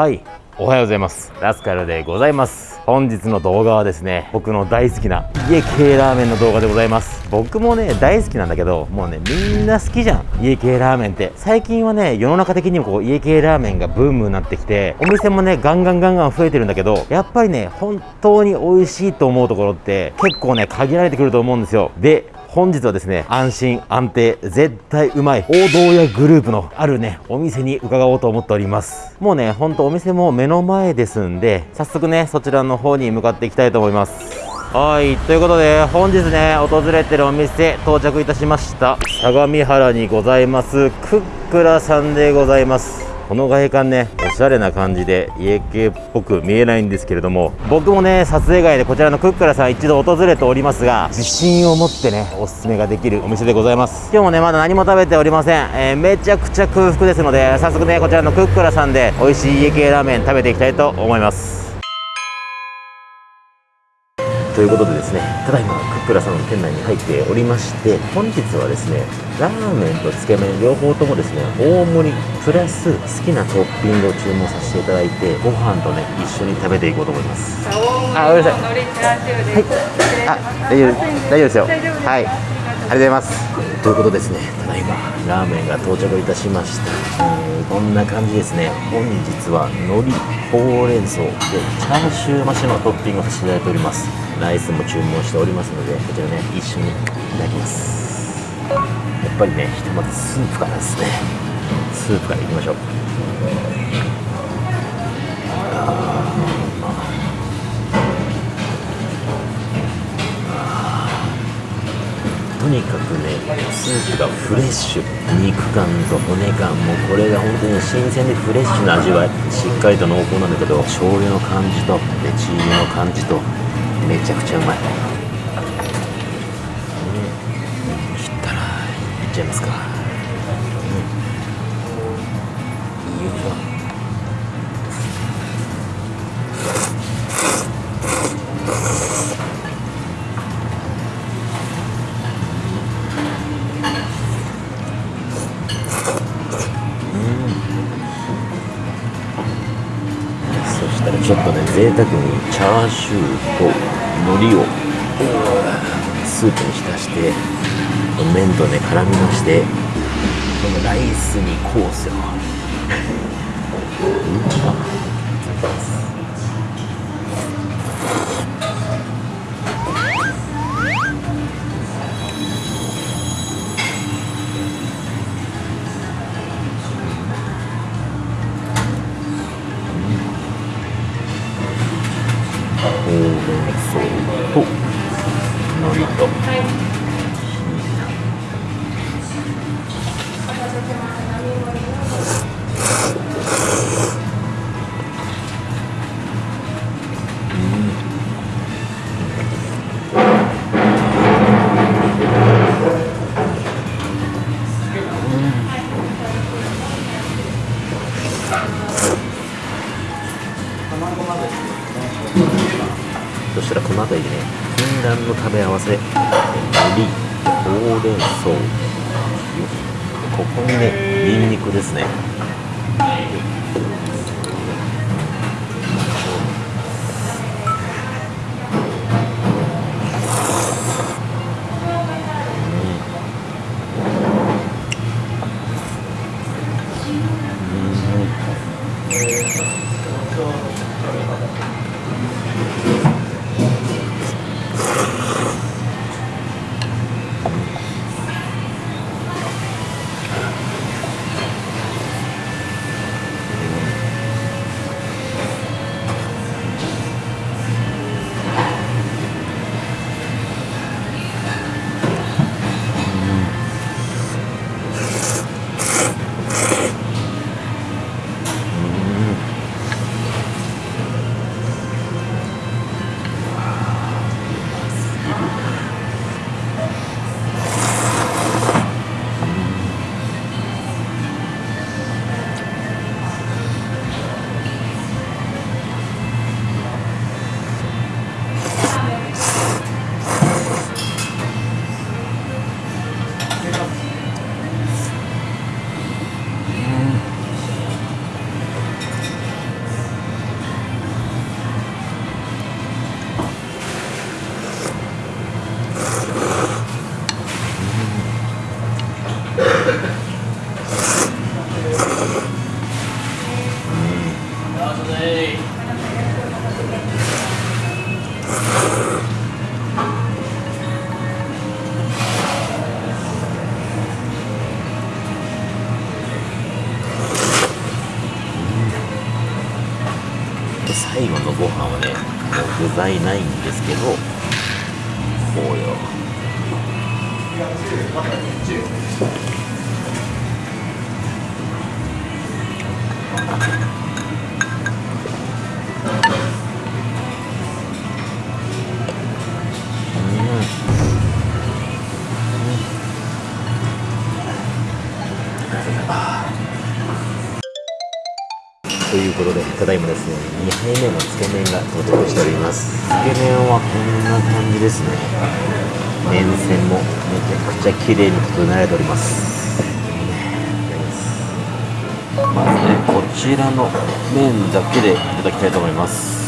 はい。おはようございます。ラスカルでございます。本日の動画はですね僕の大好きな家系ラーメンの動画でございます。僕もね大好きなんだけどもうねみんな好きじゃん。家系ラーメンって。最近はね世の中的にもこう家系ラーメンがブームになってきてお店もねガンガンガンガン増えてるんだけどやっぱりね本当に美味しいと思うところって結構ね限られてくると思うんですよ。で本日はですね安心安定絶対うまい王道屋グループのあるねお店に伺おうと思っております。もうねほんとお店も目の前ですんで早速ねそちらの方に向かっていきたいと思います。はいということで本日ね訪れてるお店到着いたしました。相模原にございますクックラさんでございます。この外観ねおしゃれな感じで家系っぽく見えないんですけれども僕もね撮影外でこちらのクックラさん一度訪れておりますが自信を持ってねおすすめができるお店でございます。今日もねまだ何も食べておりません、えー、めちゃくちゃ空腹ですので早速ねこちらのクックラさんで美味しい家系ラーメン食べていきたいと思います。ということでですねただいまクックラさんの店内に入っておりまして本日はですねラーメンとつけ麺両方ともですね大盛りプラス好きなトッピングを注文させていただいてご飯とね一緒に食べていこうと思います。あごめんなさい。はい。あ大丈夫大丈夫ですよ。はい。ありがとうございます。ということですね。ただいまラーメンが到着いたしました、えー、こんな感じですね。本日は海苔ほうれん草でチャーシュー増しのトッピングをさせていただいておりますライスも注文しておりますのでこちらね一緒にいただきます。やっぱりねひとまずスープからですね。スープからいきましょう。とにかくねスープがフレッシュ。肉感と骨感。もうこれが本当に新鮮でフレッシュな味わい。しっかりと濃厚なんだけど醤油の感じとでチーズの感じとめちゃくちゃうまい、うん、切ったらいっちゃいますか、うん、よいしょ贅沢にチャーシューと海苔をスープに浸して麺とね絡みましてこのライスにコースよう まそ食べ合わせ。海苔ほうれん草。ここにねニンニクですね。最後のご飯はねもう具材ないんですけどこうよ。あいうことで、ただいまですね、2杯目のつけ麺が到着しております。つけ麺はこんな感じですね。麺線もめちゃくちゃ綺麗に整えられております。まずね、こちらの麺だけでいただきたいと思います。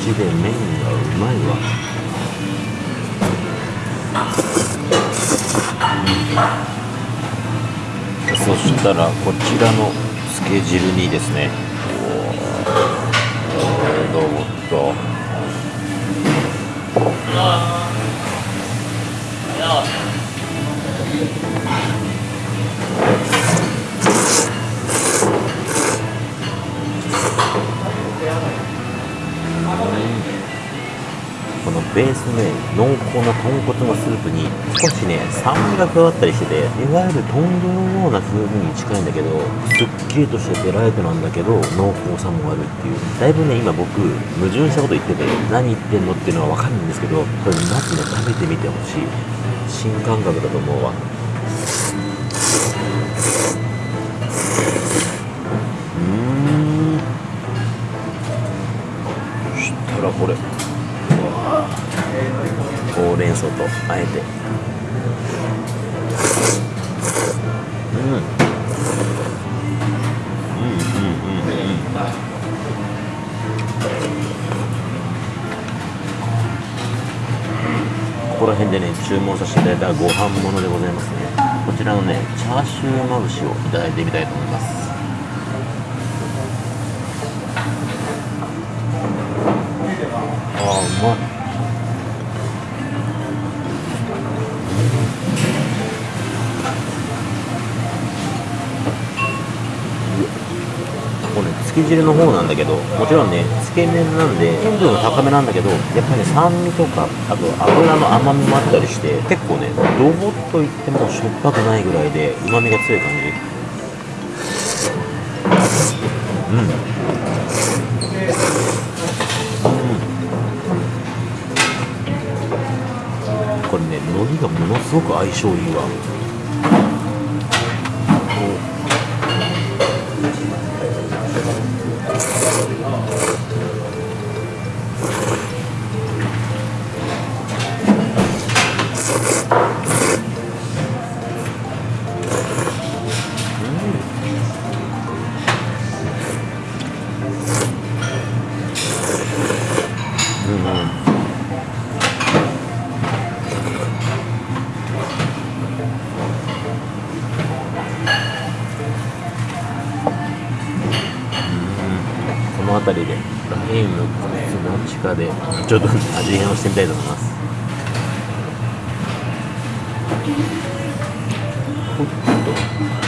ちで麺がうまいわ。そしたらこちらのつけ汁にですね。おーどうもっとこのベースのね濃厚な豚骨のスープに少しね酸味が加わったりしてていわゆる豚汁のような風味に近いんだけどすっきりとしててライトなんだけど濃厚さもあるっていう。だいぶね今僕矛盾したこと言ってて何言ってんのっていうのは分かるんですけどこれまずね食べてみてほしい。新感覚だと思うわ。うーん。そしたらこれ。ほうれん草とあえて。うん。うん。うん。うん。ここら辺でね注文させていただいたご飯ものでございますねこちらのねチャーシューまぶしをいただいてみたいと思いますあーうまいこれねつけ汁の方なんだけどもちろんねつけ麺なんで塩分は高めなんだけどやっぱりね酸味とかあと油の甘みもあったりして結構ねドボッといってもしょっぱくないぐらいでうまみが強い感じ。うん。これね海苔がものすごく相性いいわ。味変をしてみたいと思います。ほっと。